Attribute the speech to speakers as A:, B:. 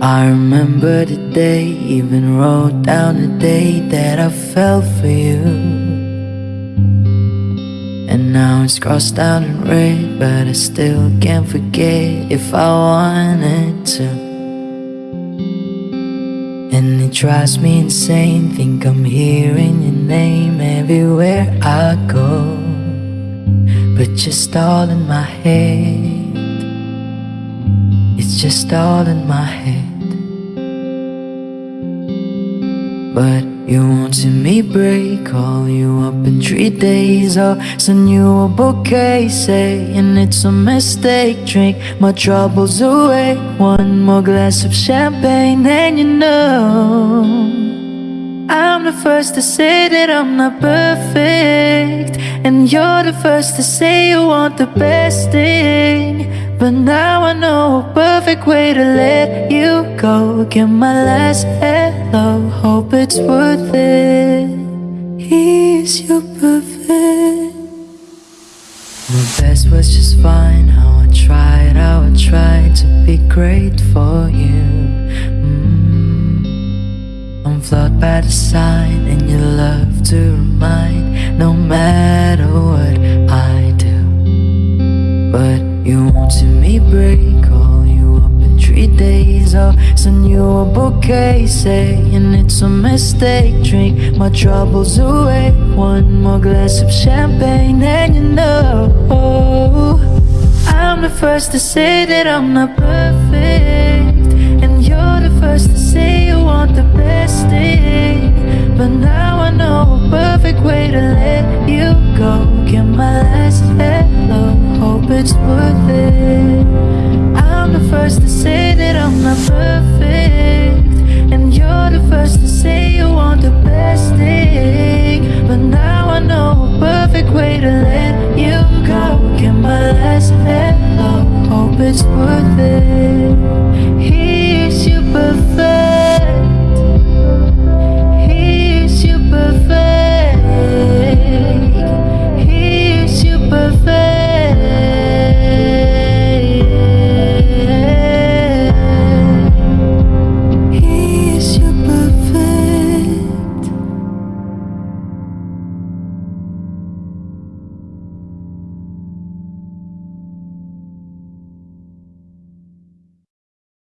A: I remember the day, even wrote down the day that I fell for you. And now it's crossed out in red, but I still can't forget if I wanted to. And it drives me insane, think I'm hearing your name everywhere I go. But just all in my head, it's just all in my head. But you won't see me break Call you up in three days I'll send you a bouquet Saying it's a mistake. Drink my troubles away One more glass of champagne And you know I'm the first to say that I'm not perfect. And you're the first to say you want the best thing But now I know a perfect way to let you go. Get my last hello, hope it's worth it. Is your perfect? My best was just fine. How I tried, how I tried to be great for you. Mm. I'm flawed by design And you love to remind. No matter what I do. But you won't see me break Call you up in three days. I'll send you a bouquet Saying it's a mistake. Drink my troubles away One more glass of champagne And you know I'm the first to say that I'm not perfect. And you're the first to say you want the best thing. But now I know a perfect way to let you go. Get my worth it. I'm the first to say that I'm not perfect